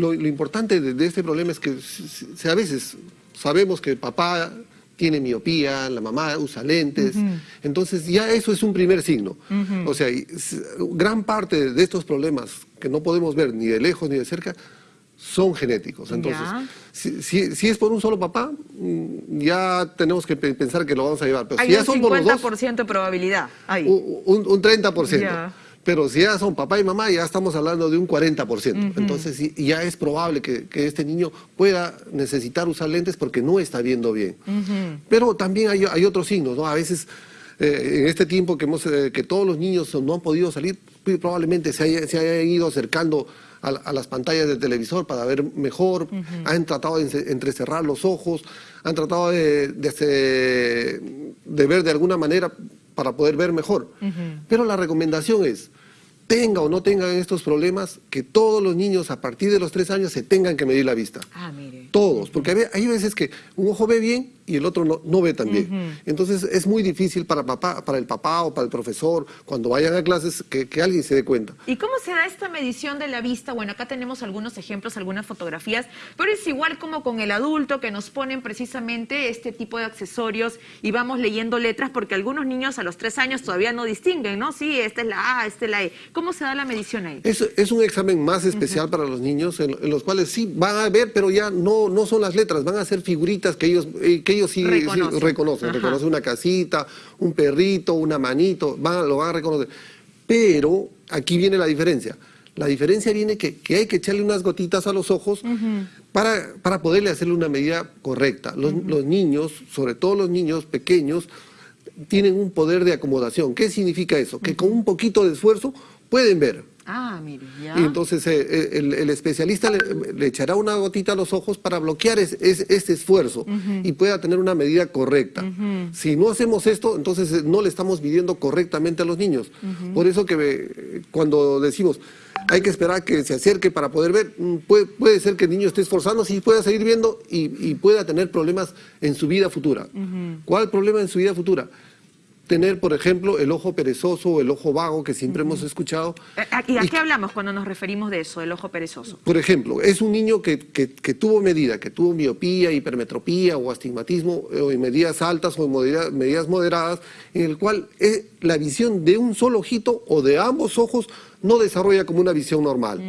Lo, importante de, este problema es que a veces sabemos que el papá tiene miopía, la mamá usa lentes, entonces ya eso es un primer signo. O sea, gran parte de estos problemas que no podemos ver ni de lejos ni de cerca son genéticos. Entonces, si, es por un solo papá, mm, ya tenemos que pensar que lo vamos a llevar. Pero Hay si ya un son 50% por de probabilidad. Un, un, 30%. Pero si ya son papá y mamá, ya estamos hablando de un 40%. Entonces ya es probable que, este niño pueda necesitar usar lentes porque no está viendo bien. Pero también hay, otros signos, ¿no? A veces eh, en este tiempo que, hemos, eh, que todos los niños no han podido salir, probablemente se, haya, se hayan ido acercando a, las pantallas del televisor para ver mejor, han tratado de entrecerrar los ojos, han tratado de, de, ver de alguna manera para poder ver mejor. Pero la recomendación es, tenga o no tengan estos problemas, que todos los niños a partir de los tres años se tengan que medir la vista. Ah, mire. Todos, porque hay veces que un ojo ve bien y el otro no, ve tan bien. Entonces es muy difícil para, papá, para el papá o para el profesor, cuando vayan a clases, que, alguien se dé cuenta. ¿Y cómo se da esta medición de la vista? Bueno, acá tenemos algunos ejemplos, algunas fotografías, pero es igual como con el adulto que nos ponen precisamente este tipo de accesorios y vamos leyendo letras porque algunos niños a los tres años todavía no distinguen, ¿no? Sí, esta es la A, esta es la E. ¿Cómo se da la medición ahí? Es, es un examen más especial para los niños en, los cuales sí van a ver, pero ya no, no son las letras, van a ser figuritas que ellos, eh, que ellos sí reconocen. reconocen, una casita, un perrito, una manito, van, lo van a reconocer. Pero aquí viene la diferencia. La diferencia viene que, que hay que echarle unas gotitas a los ojos para, para poderle hacerle una medida correcta. Los, los niños, sobre todo los niños pequeños, tienen un poder de acomodación. ¿Qué significa eso? Que con un poquito de esfuerzo pueden ver. Ah, mire, ya. Y entonces eh, eh, el, especialista le, echará una gotita a los ojos para bloquear este esfuerzo y pueda tener una medida correcta. Si no hacemos esto, entonces eh, no le estamos midiendo correctamente a los niños. Por eso que cuando decimos hay que esperar que se acerque para poder ver, mm, puede, ser que el niño esté esforzándose y pueda seguir viendo y, pueda tener problemas en su vida futura. ¿Cuál problema en su vida futura? Tener, por ejemplo, el ojo perezoso o el ojo vago que siempre hemos escuchado. Eh, ¿Y a qué hablamos cuando nos referimos de eso, el ojo perezoso? Por ejemplo, es un niño que, tuvo medida, que tuvo miopía, hipermetropía o astigmatismo o en medidas altas o en medidas moderadas, en el cual eh, la visión de un solo ojito o de ambos ojos no desarrolla como una visión normal.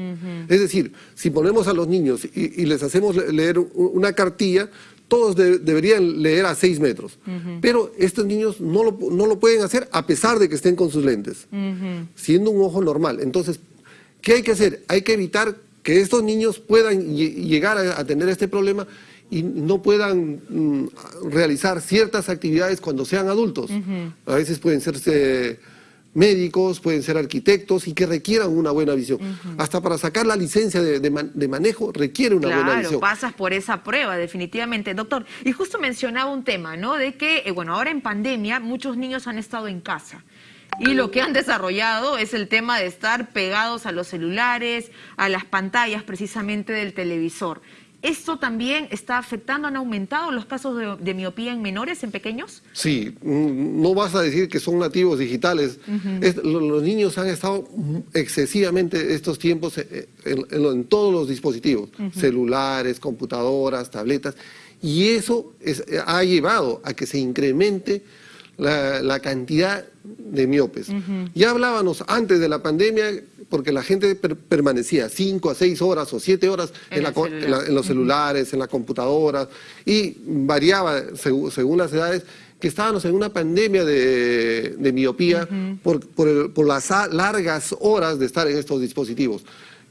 Es decir, si ponemos a los niños y, y les hacemos leer una cartilla, todos deberían leer a 6 metros. Pero estos niños no lo, no lo, pueden hacer a pesar de que estén con sus lentes, siendo un ojo normal. Entonces, ¿qué hay que hacer? Hay que evitar que estos niños puedan llegar a, tener este problema y no puedan mm, realizar ciertas actividades cuando sean adultos. A veces pueden ser médicos, pueden ser arquitectos y que requieran una buena visión. Hasta para sacar la licencia de, manejo requiere una buena visión. Claro, pasas por esa prueba, definitivamente. Doctor, y justo mencionaba un tema, ¿no? De que, eh, bueno, ahora en pandemia muchos niños han estado en casa. Y lo que han desarrollado es el tema de estar pegados a los celulares, a las pantallas precisamente del televisor. ¿Esto también está afectando, han aumentado los casos de, miopía en menores, en pequeños? Sí, mm, no vas a decir que son nativos digitales. los niños han estado excesivamente estos tiempos eh, en, todos los dispositivos, celulares, computadoras, tabletas, y eso ha llevado a que se incremente la, cantidad de miopes. Ya hablábamos antes de la pandemia porque la gente permanecía cinco a seis horas o siete horas en, los celulares, en la computadora, y variaba según las edades, que estábamos en una pandemia de, miopía por, las largas horas de estar en estos dispositivos.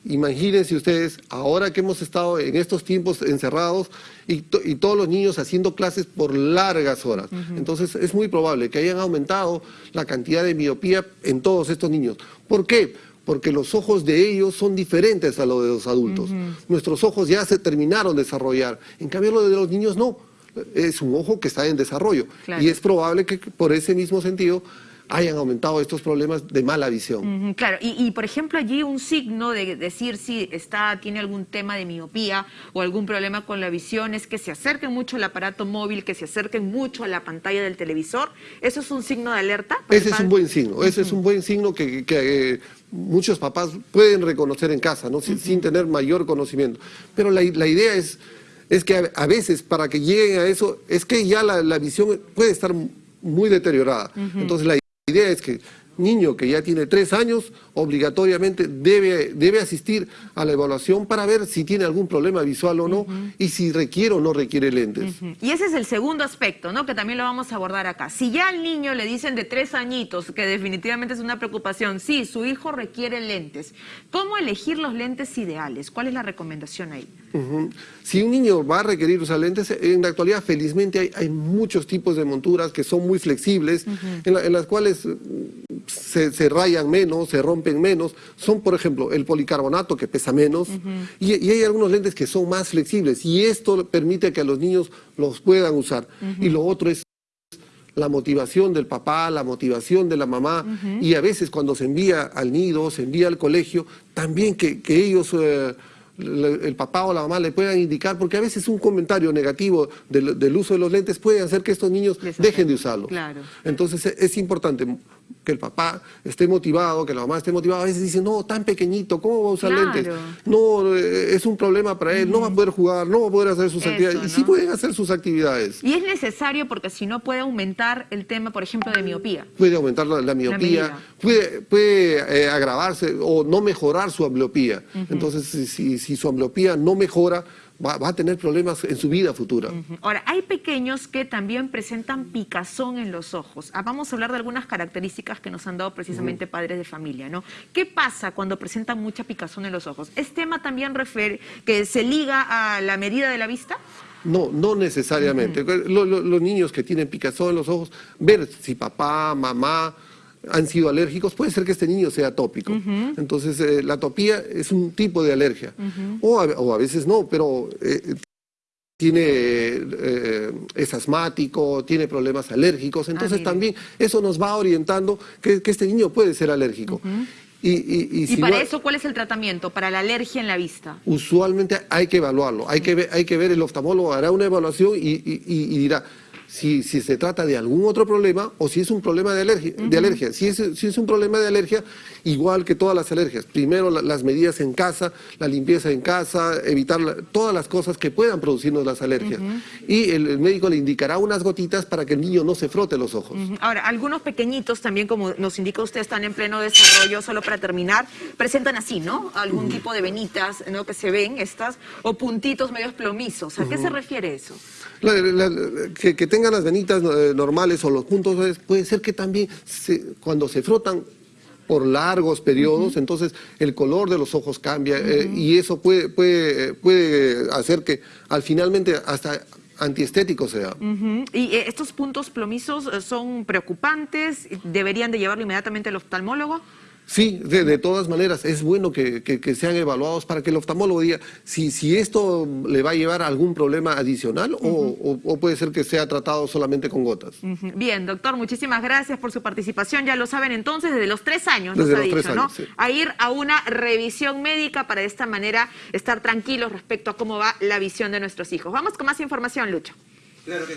Imagínense ustedes, ahora que hemos estado en estos tiempos encerrados y, todos los niños haciendo clases por largas horas. Entonces es muy probable que hayan aumentado la cantidad de miopía en todos estos niños. ¿Por qué? Porque los ojos de ellos son diferentes a los de los adultos. Nuestros ojos ya se terminaron de desarrollar, en cambio los de los niños no. Es un ojo que está en desarrollo y es probable que por ese mismo sentido hayan aumentado estos problemas de mala visión. Claro, y, y, por ejemplo allí un signo de decir si está, tiene algún tema de miopía o algún problema con la visión es que se acerquen mucho al aparato móvil, que se acerquen mucho a la pantalla del televisor. ¿Eso es un signo de alerta? Ese es un buen signo, ese es un buen signo que, que, eh, muchos papás pueden reconocer en casa, ¿no? sin, sin tener mayor conocimiento. Pero la, la idea es, es que a, a veces para que lleguen a eso, es que ya la, la visión puede estar muy deteriorada. Entonces la idea es que niño que ya tiene tres años, obligatoriamente debe, debe asistir a la evaluación para ver si tiene algún problema visual o no y si requiere o no requiere lentes. Y ese es el segundo aspecto, ¿no? Que también lo vamos a abordar acá. Si ya al niño le dicen de tres añitos, que definitivamente es una preocupación, sí, su hijo requiere lentes, ¿cómo elegir los lentes ideales? ¿Cuál es la recomendación ahí? Si un niño va a requerir usar lentes, en la actualidad felizmente hay, hay muchos tipos de monturas que son muy flexibles, en, la- en las cuales mm, se, se rayan menos, se rompen menos. Son, por ejemplo, el policarbonato que pesa menos. Y, y hay algunos lentes que son más flexibles y esto permite que los niños los puedan usar. Y lo otro es la motivación del papá, la motivación de la mamá, y a veces cuando se envía al nido, se envía al colegio, también que, que ellos, eh, el papá o la mamá le puedan indicar, porque a veces un comentario negativo del, del uso de los lentes puede hacer que estos niños dejen de usarlos. claro. Entonces es importante que el papá esté motivado, que la mamá esté motivada. A veces dicen, no, tan pequeñito, ¿cómo va a usar Claro. lentes? No, eh, es un problema para él, no va a poder jugar, no va a poder hacer sus Eso, actividades. Y sí pueden hacer sus actividades. Y es necesario porque si no puede aumentar el tema, por ejemplo, de miopía. puede aumentar la, la miopía, puede, puede eh, agravarse o no mejorar su ambliopía. Entonces, si, si- si su ambliopía no mejora, va, va a tener problemas en su vida futura. Ahora, hay pequeños que también presentan picazón en los ojos. Ah, vamos a hablar de algunas características que nos han dado precisamente padres de familia, ¿no? ¿Qué pasa cuando presentan mucha picazón en los ojos? ¿Es tema también refer- que se liga a la medida de la vista? No, no necesariamente. Lo- lo- los niños que tienen picazón en los ojos, ver si papá, mamá han sido alérgicos, puede ser que este niño sea atópico. Entonces, eh, la atopía es un tipo de alergia. o, a, o a veces no, pero eh, tiene, eh, es asmático, tiene problemas alérgicos. Entonces, mire. también eso nos va orientando que, que este niño puede ser alérgico. Y, y- y Y si para no- eso, ¿cuál es el tratamiento? Para la alergia en la vista. usualmente hay que evaluarlo, hay que ver, hay que ver el oftalmólogo hará una evaluación y dirá si, si se trata de algún otro problema o si es un problema de alergia. De alergia. Si, es, si es un problema de alergia, igual que todas las alergias. Primero la- las medidas en casa, la limpieza en casa, evitar la- todas las cosas que puedan producirnos las alergias. Y el, el médico le indicará unas gotitas para que el niño no se frote los ojos. Ujú. Ahora, algunos pequeñitos también, como nos indica usted, están en pleno desarrollo, solo para terminar, presentan así, ¿no? Algún tipo de venitas, ¿no? Que se ven estas, o puntitos medios plomizos. ¿A qué se refiere eso? La- que, que tengan las venitas eh, normales o los puntos, eh, puede ser que también se- cuando se frotan por largos periodos, entonces el color de los ojos cambia eh, y eso puede, puede, puede hacer que al finalmente hasta antiestético sea. ¿Y eh, estos puntos plomizos son preocupantes? ¿Deberían de llevarlo inmediatamente al oftalmólogo? Sí, de, de todas maneras, es bueno que, que- que sean evaluados para que el oftalmólogo diga si, si esto le va a llevar a algún problema adicional o, o- o puede ser que sea tratado solamente con gotas. Bien, doctor, muchísimas gracias por su participación. Ya lo saben entonces, desde los tres años, nos Desde ha los dicho, tres ¿no? años, sí. A ir a una revisión médica para de esta manera estar tranquilos respecto a cómo va la visión de nuestros hijos. Vamos con más información, Lucho. Claro que sí.